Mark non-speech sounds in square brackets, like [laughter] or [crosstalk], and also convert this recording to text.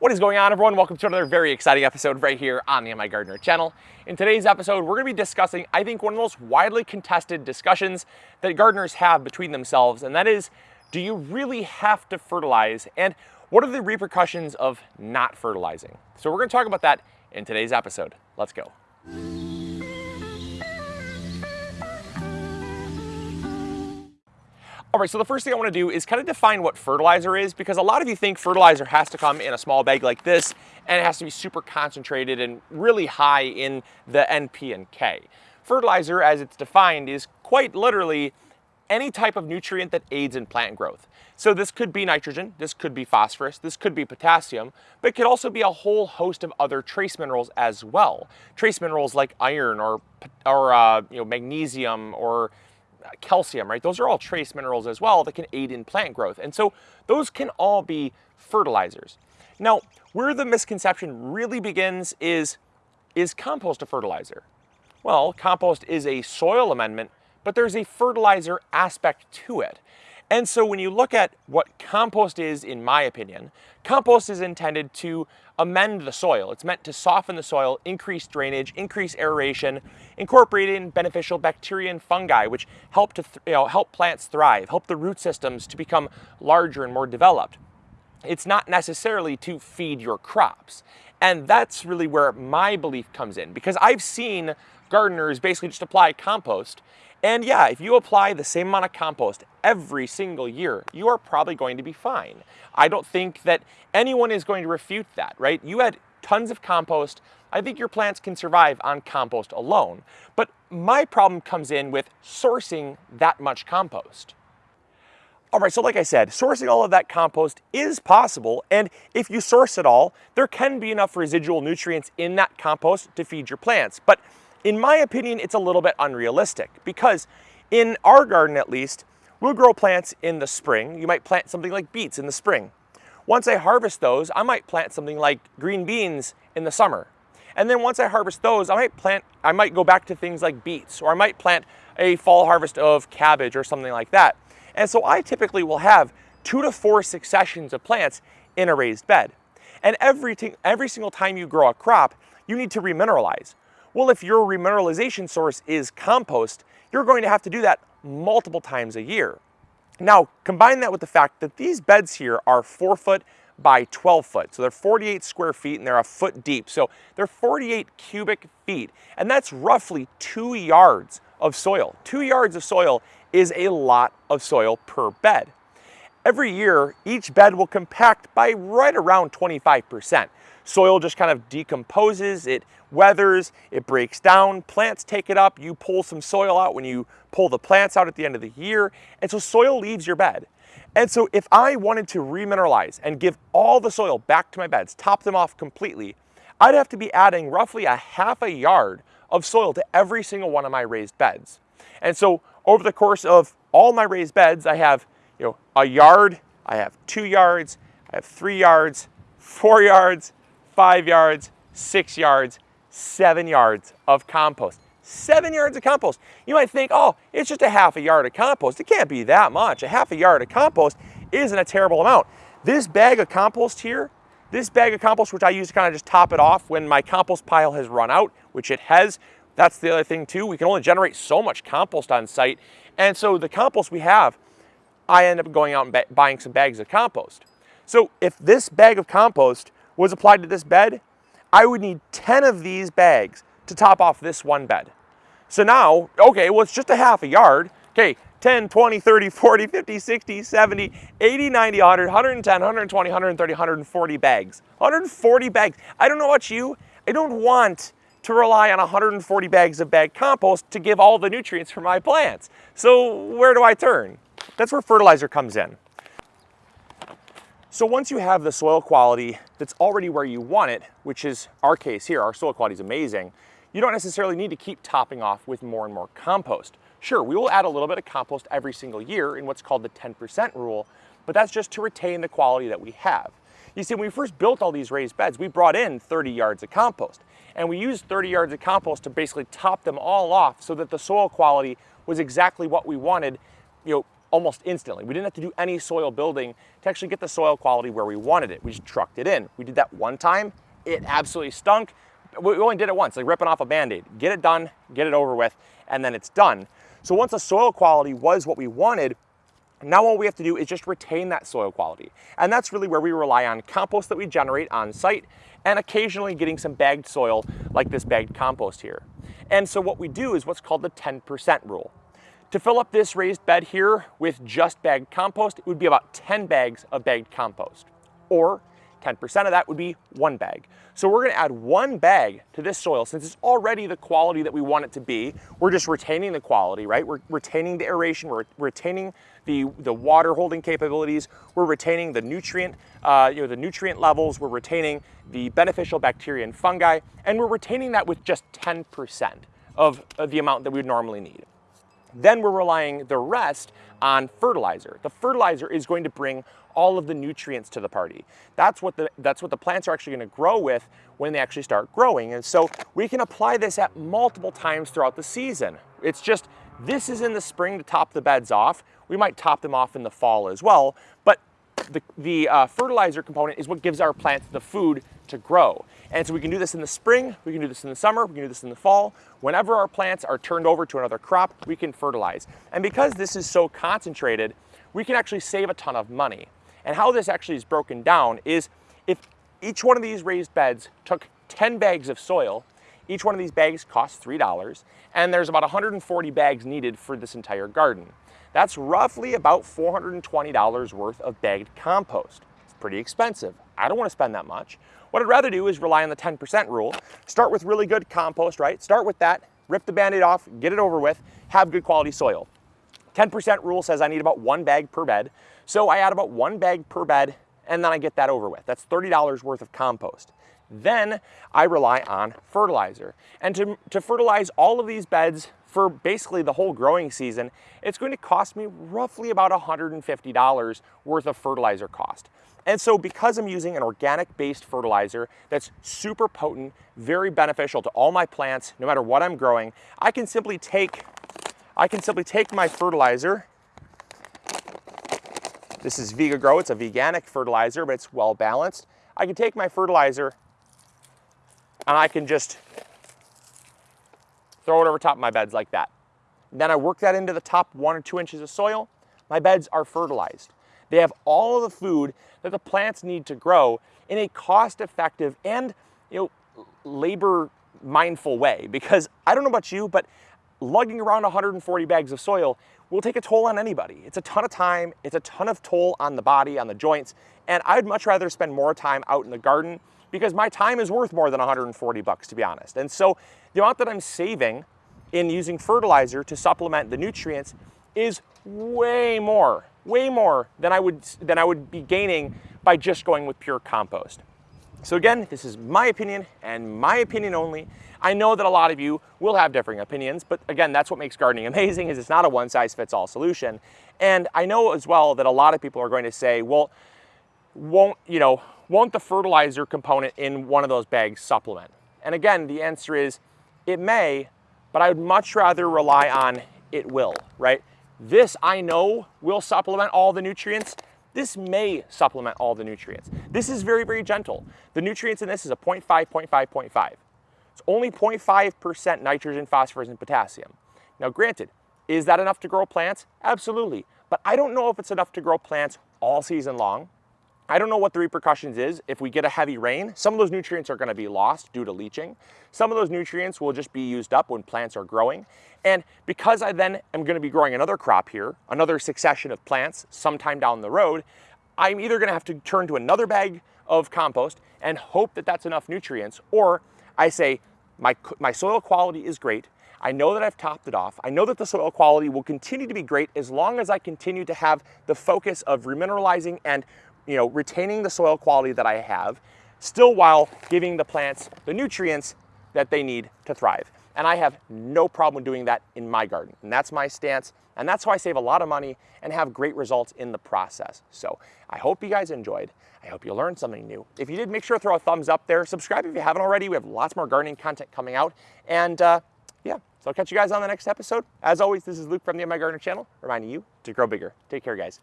What is going on everyone? Welcome to another very exciting episode right here on the MI Gardener channel. In today's episode, we're gonna be discussing, I think, one of the most widely contested discussions that gardeners have between themselves, and that is, do you really have to fertilize? And what are the repercussions of not fertilizing? So we're gonna talk about that in today's episode. Let's go. All right, so the first thing I wanna do is kind of define what fertilizer is because a lot of you think fertilizer has to come in a small bag like this and it has to be super concentrated and really high in the NP and K. Fertilizer, as it's defined, is quite literally any type of nutrient that aids in plant growth. So this could be nitrogen, this could be phosphorus, this could be potassium, but it could also be a whole host of other trace minerals as well. Trace minerals like iron or, or uh, you know, magnesium or calcium, right? Those are all trace minerals as well that can aid in plant growth. And so those can all be fertilizers. Now, where the misconception really begins is, is compost a fertilizer? Well, compost is a soil amendment, but there's a fertilizer aspect to it. And so when you look at what compost is, in my opinion, compost is intended to amend the soil. It's meant to soften the soil, increase drainage, increase aeration, incorporate in beneficial bacteria and fungi, which help to you know, help plants thrive, help the root systems to become larger and more developed. It's not necessarily to feed your crops. And that's really where my belief comes in because I've seen gardeners basically just apply compost and yeah, if you apply the same amount of compost every single year, you are probably going to be fine. I don't think that anyone is going to refute that, right? You had tons of compost. I think your plants can survive on compost alone. But my problem comes in with sourcing that much compost. All right, so like I said, sourcing all of that compost is possible, and if you source it all, there can be enough residual nutrients in that compost to feed your plants. But in my opinion, it's a little bit unrealistic because in our garden at least, we'll grow plants in the spring. You might plant something like beets in the spring. Once I harvest those, I might plant something like green beans in the summer. And then once I harvest those, I might plant, I might go back to things like beets, or I might plant a fall harvest of cabbage or something like that. And so I typically will have two to four successions of plants in a raised bed. And every, every single time you grow a crop, you need to remineralize. Well, if your remineralization source is compost, you're going to have to do that multiple times a year. Now, combine that with the fact that these beds here are four foot by 12 foot. So they're 48 square feet and they're a foot deep. So they're 48 cubic feet. And that's roughly two yards of soil. Two yards of soil is a lot of soil per bed. Every year, each bed will compact by right around 25%. Soil just kind of decomposes, it weathers, it breaks down, plants take it up, you pull some soil out when you pull the plants out at the end of the year, and so soil leaves your bed. And so if I wanted to remineralize and give all the soil back to my beds, top them off completely, I'd have to be adding roughly a half a yard of soil to every single one of my raised beds. And so over the course of all my raised beds, I have you know, a yard, I have two yards, I have three yards, four yards, five yards, six yards, seven yards of compost. Seven yards of compost. You might think, oh, it's just a half a yard of compost. It can't be that much. A half a yard of compost isn't a terrible amount. This bag of compost here, this bag of compost, which I use to kind of just top it off when my compost pile has run out, which it has. That's the other thing too. We can only generate so much compost on site. And so the compost we have, I end up going out and buying some bags of compost. So if this bag of compost was applied to this bed, I would need 10 of these bags to top off this one bed. So now, okay, well, it's just a half a yard. Okay, 10, 20, 30, 40, 50, 60, 70, 80, 90, 100, 110, 120, 130, 140 bags. 140 bags. I don't know about you. I don't want to rely on 140 bags of bag compost to give all the nutrients for my plants. So where do I turn? That's where fertilizer comes in. So once you have the soil quality that's already where you want it, which is our case here, our soil quality is amazing, you don't necessarily need to keep topping off with more and more compost. Sure, we will add a little bit of compost every single year in what's called the 10% rule, but that's just to retain the quality that we have. You see, when we first built all these raised beds, we brought in 30 yards of compost, and we used 30 yards of compost to basically top them all off so that the soil quality was exactly what we wanted, you know, almost instantly. We didn't have to do any soil building to actually get the soil quality where we wanted it. We just trucked it in. We did that one time. It absolutely stunk. We only did it once, like ripping off a Band-Aid. Get it done, get it over with, and then it's done. So once the soil quality was what we wanted, now all we have to do is just retain that soil quality. And that's really where we rely on compost that we generate on site and occasionally getting some bagged soil like this bagged compost here. And so what we do is what's called the 10% rule. To fill up this raised bed here with just bagged compost, it would be about 10 bags of bagged compost. Or 10% of that would be one bag. So we're gonna add one bag to this soil since it's already the quality that we want it to be. We're just retaining the quality, right? We're retaining the aeration, we're retaining the, the water holding capabilities, we're retaining the nutrient, uh, you know, the nutrient levels, we're retaining the beneficial bacteria and fungi, and we're retaining that with just 10% of, of the amount that we would normally need. Then we're relying the rest on fertilizer. The fertilizer is going to bring all of the nutrients to the party. That's what the, that's what the plants are actually gonna grow with when they actually start growing. And so we can apply this at multiple times throughout the season. It's just, this is in the spring to top the beds off. We might top them off in the fall as well, but the, the uh, fertilizer component is what gives our plants the food to grow. And so we can do this in the spring, we can do this in the summer, we can do this in the fall. Whenever our plants are turned over to another crop, we can fertilize. And because this is so concentrated, we can actually save a ton of money. And how this actually is broken down is if each one of these raised beds took 10 bags of soil, each one of these bags costs $3, and there's about 140 bags needed for this entire garden. That's roughly about $420 worth of bagged compost. It's pretty expensive. I don't want to spend that much. What I'd rather do is rely on the 10% rule. Start with really good compost, right? Start with that, rip the band-aid off, get it over with, have good quality soil. 10% rule says I need about one bag per bed. So I add about one bag per bed and then I get that over with. That's $30 worth of compost. Then I rely on fertilizer. And to, to fertilize all of these beds for basically the whole growing season, it's going to cost me roughly about $150 worth of fertilizer cost. And so because I'm using an organic based fertilizer that's super potent, very beneficial to all my plants, no matter what I'm growing, I can simply take, I can simply take my fertilizer this is Vegagrow, it's a veganic fertilizer, but it's well balanced. I can take my fertilizer and I can just throw it over top of my beds like that. Then I work that into the top one or two inches of soil. My beds are fertilized. They have all of the food that the plants need to grow in a cost-effective and you know labor mindful way because I don't know about you, but lugging around 140 bags of soil will take a toll on anybody. It's a ton of time, it's a ton of toll on the body, on the joints, and I'd much rather spend more time out in the garden because my time is worth more than 140 bucks to be honest. And so the amount that I'm saving in using fertilizer to supplement the nutrients is way more, way more than I would than I would be gaining by just going with pure compost. So again, this is my opinion and my opinion only. I know that a lot of you will have differing opinions, but again, that's what makes gardening [laughs] amazing is it's not a one size fits all solution. And I know as well that a lot of people are going to say, well, won't, you know, won't the fertilizer component in one of those bags supplement? And again, the answer is it may, but I would much rather rely on it will, right? This I know will supplement all the nutrients. This may supplement all the nutrients. This is very, very gentle. The nutrients in this is a 0.5, 0.5, 0.5. It's only 0.5% nitrogen, phosphorus, and potassium. Now granted, is that enough to grow plants? Absolutely. But I don't know if it's enough to grow plants all season long. I don't know what the repercussions is if we get a heavy rain. Some of those nutrients are gonna be lost due to leaching. Some of those nutrients will just be used up when plants are growing. And because I then am gonna be growing another crop here, another succession of plants sometime down the road, I'm either gonna have to turn to another bag of compost and hope that that's enough nutrients, or I say, my, my soil quality is great. I know that I've topped it off. I know that the soil quality will continue to be great as long as I continue to have the focus of remineralizing and you know, retaining the soil quality that I have, still while giving the plants the nutrients that they need to thrive. And I have no problem doing that in my garden. And that's my stance. And that's how I save a lot of money and have great results in the process. So I hope you guys enjoyed. I hope you learned something new. If you did, make sure to throw a thumbs up there. Subscribe if you haven't already. We have lots more gardening content coming out. And uh, yeah, so I'll catch you guys on the next episode. As always, this is Luke from the My Gardener channel, reminding you to grow bigger. Take care, guys.